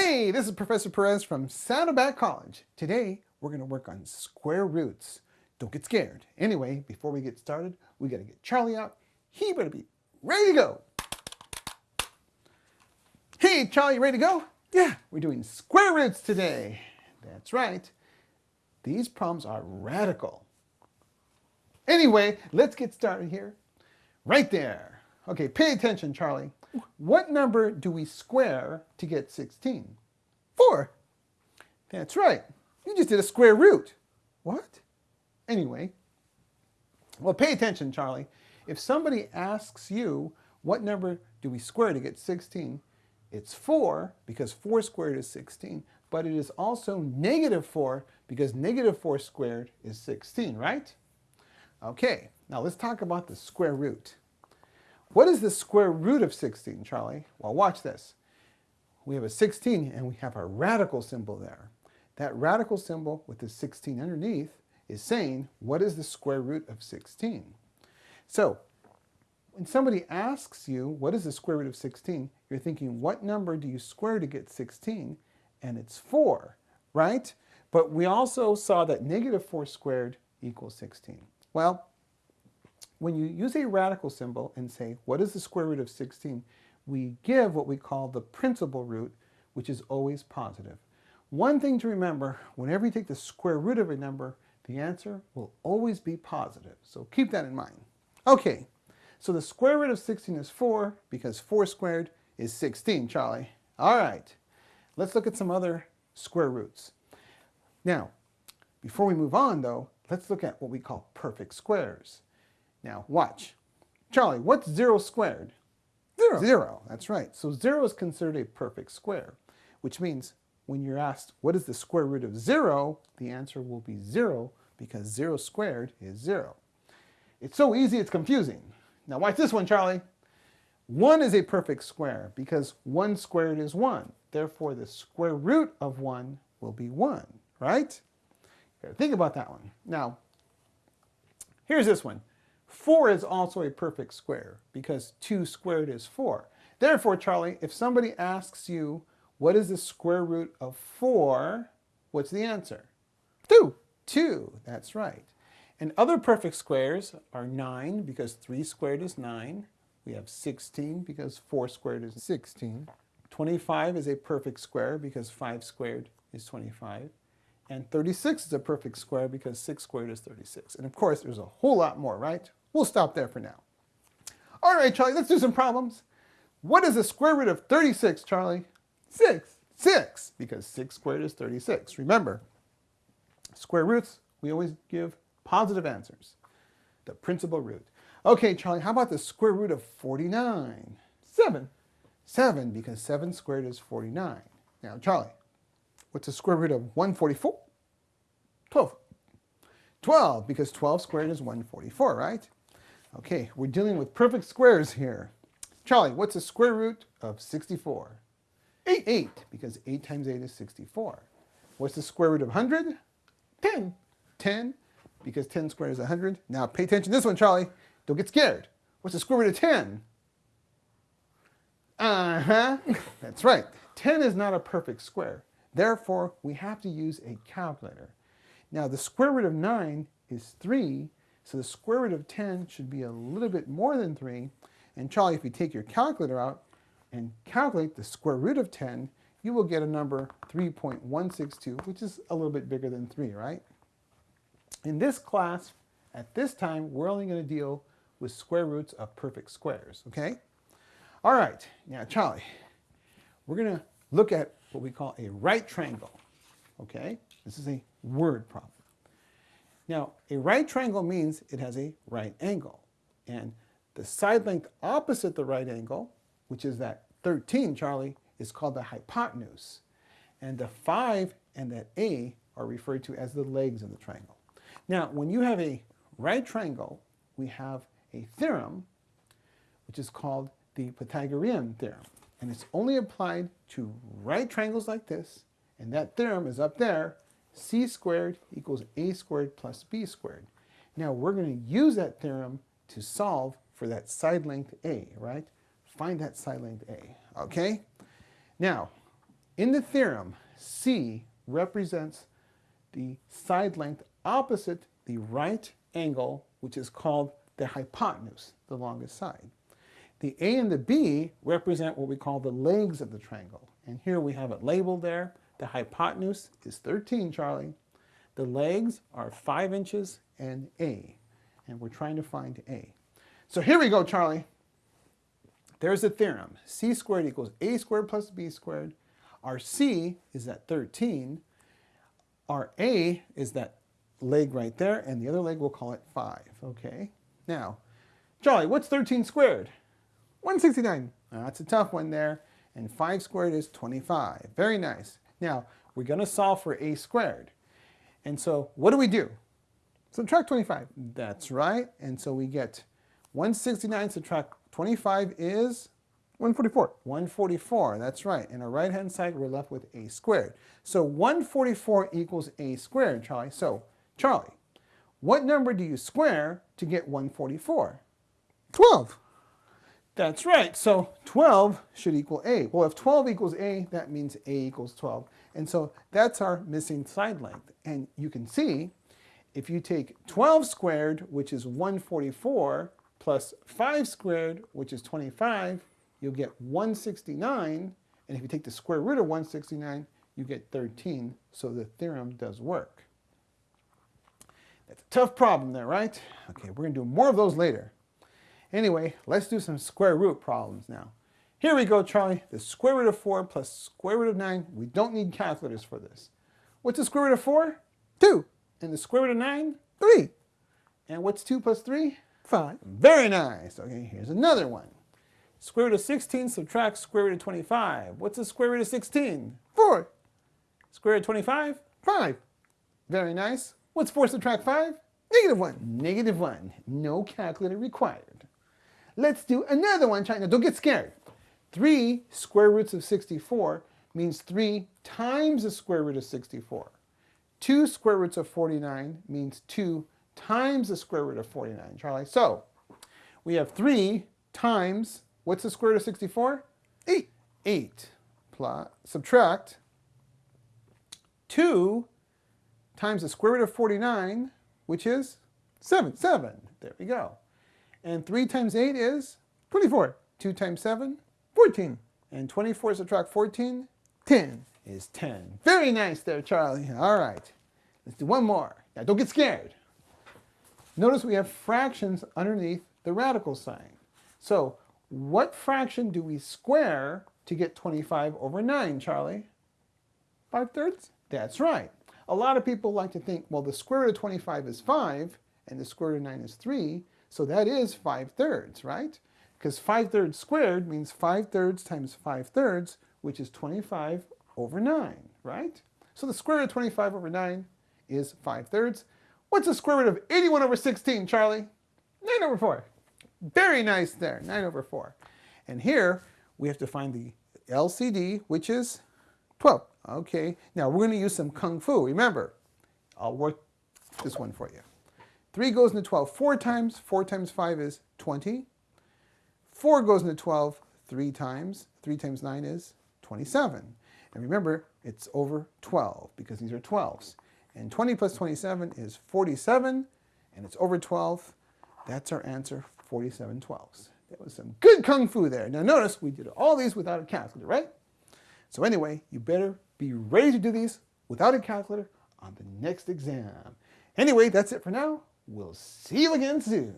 Hey, this is Professor Perez from Saddleback College. Today, we're going to work on square roots. Don't get scared. Anyway, before we get started, we got to get Charlie out. He better be ready to go. Hey, Charlie, you ready to go? Yeah, we're doing square roots today. That's right. These problems are radical. Anyway, let's get started here. Right there. Okay, pay attention, Charlie. What number do we square to get 16? 4. That's right. You just did a square root. What? Anyway, well, pay attention, Charlie. If somebody asks you, what number do we square to get 16? It's 4, because 4 squared is 16, but it is also negative 4, because negative 4 squared is 16, right? Okay, now let's talk about the square root. What is the square root of 16, Charlie? Well, watch this. We have a 16 and we have a radical symbol there. That radical symbol with the 16 underneath is saying, what is the square root of 16? So, when somebody asks you, what is the square root of 16? You're thinking, what number do you square to get 16? And it's 4, right? But we also saw that negative 4 squared equals 16. Well, when you use a radical symbol and say, what is the square root of 16? We give what we call the principal root, which is always positive. One thing to remember, whenever you take the square root of a number, the answer will always be positive. So keep that in mind. Okay, so the square root of 16 is 4 because 4 squared is 16, Charlie. All right, let's look at some other square roots. Now, before we move on though, let's look at what we call perfect squares. Now, watch. Charlie, what's 0 squared? 0. 0, that's right. So 0 is considered a perfect square, which means when you're asked what is the square root of 0, the answer will be 0 because 0 squared is 0. It's so easy it's confusing. Now watch this one, Charlie. 1 is a perfect square because 1 squared is 1. Therefore, the square root of 1 will be 1, right? Think about that one. Now, here's this one. 4 is also a perfect square because 2 squared is 4. Therefore, Charlie, if somebody asks you, what is the square root of 4, what's the answer? 2. 2, that's right. And other perfect squares are 9 because 3 squared is 9. We have 16 because 4 squared is 16. 25 is a perfect square because 5 squared is 25. And 36 is a perfect square because 6 squared is 36. And of course, there's a whole lot more, right? We'll stop there for now. All right, Charlie, let's do some problems. What is the square root of 36, Charlie? 6. 6, because 6 squared is 36. Remember, square roots, we always give positive answers. The principal root. Okay, Charlie, how about the square root of 49? 7. 7, because 7 squared is 49. Now, Charlie, what's the square root of 144? 12. 12, because 12 squared is 144, right? Okay, we're dealing with perfect squares here. Charlie, what's the square root of 64? 8. 8, because 8 times 8 is 64. What's the square root of 100? 10. 10, because 10 squared is 100. Now pay attention to this one, Charlie. Don't get scared. What's the square root of 10? Uh-huh. That's right. 10 is not a perfect square. Therefore, we have to use a calculator. Now, the square root of 9 is 3, so the square root of 10 should be a little bit more than 3. And Charlie, if you take your calculator out and calculate the square root of 10, you will get a number 3.162, which is a little bit bigger than 3, right? In this class, at this time, we're only going to deal with square roots of perfect squares, okay? All right, now Charlie, we're going to look at what we call a right triangle, okay? This is a word problem. Now, a right triangle means it has a right angle. And the side length opposite the right angle, which is that 13, Charlie, is called the hypotenuse. And the 5 and that A are referred to as the legs of the triangle. Now, when you have a right triangle, we have a theorem, which is called the Pythagorean theorem. And it's only applied to right triangles like this, and that theorem is up there, c squared equals a squared plus b squared. Now we're going to use that theorem to solve for that side length a, right? Find that side length a, okay? Now, In the theorem, C represents the side length opposite the right angle, which is called the hypotenuse, the longest side. The A and the B represent what we call the legs of the triangle. And here we have it labeled there. The hypotenuse is 13, Charlie. The legs are 5 inches and A. And we're trying to find A. So here we go, Charlie. There's a theorem. C squared equals A squared plus B squared. Our C is at 13. Our A is that leg right there, and the other leg we'll call it 5, okay? Now, Charlie, what's 13 squared? 169. Now, that's a tough one there. And 5 squared is 25. Very nice. Now, we're going to solve for a squared. And so, what do we do? Subtract 25. That's right. And so we get 169 subtract 25 is 144. 144, that's right. And our right-hand side, we're left with a squared. So 144 equals a squared, Charlie. So, Charlie, what number do you square to get 144? 12. That's right. So 12 should equal a. Well, if 12 equals a, that means a equals 12. And so that's our missing side length. And you can see if you take 12 squared, which is 144, plus 5 squared, which is 25, you'll get 169. And if you take the square root of 169, you get 13. So the theorem does work. That's a tough problem there, right? Okay, we're going to do more of those later. Anyway, let's do some square root problems now. Here we go, Charlie. The square root of 4 plus square root of 9. We don't need calculators for this. What's the square root of 4? 2. And the square root of 9? 3. And what's 2 plus 3? 5. Very nice. Okay, here's another one. Square root of 16 subtract square root of 25. What's the square root of 16? 4. Square root of 25? 5. Very nice. What's 4 subtract 5? Negative 1. Negative 1. No calculator required. Let's do another one, China. Don't get scared. 3 square roots of 64 means 3 times the square root of 64. 2 square roots of 49 means 2 times the square root of 49, Charlie. So, we have 3 times, what's the square root of 64? 8. 8 plus, subtract 2 times the square root of 49, which is 7. 7. There we go. And 3 times 8 is 24. 2 times 7, 14. And 24 subtract 14, 10 is 10. Very nice there, Charlie. All right. Let's do one more. Now, don't get scared. Notice we have fractions underneath the radical sign. So, what fraction do we square to get 25 over 9, Charlie? 5 thirds? That's right. A lot of people like to think, well, the square root of 25 is 5, and the square root of 9 is 3, so that is 5 thirds, right? Because 5 thirds squared means 5 thirds times 5 thirds, which is 25 over 9, right? So the square root of 25 over 9 is 5 thirds. What's the square root of 81 over 16, Charlie? 9 over 4. Very nice there, 9 over 4. And here, we have to find the LCD, which is 12. Okay, now we're going to use some Kung Fu. Remember, I'll work this one for you. 3 goes into 12 four times. 4 times 5 is 20. 4 goes into 12 three times. 3 times 9 is 27. And remember, it's over 12 because these are 12s. And 20 plus 27 is 47, and it's over 12. That's our answer, 47 12s. That was some good kung fu there. Now notice we did all these without a calculator, right? So anyway, you better be ready to do these without a calculator on the next exam. Anyway, that's it for now. We'll see you again soon.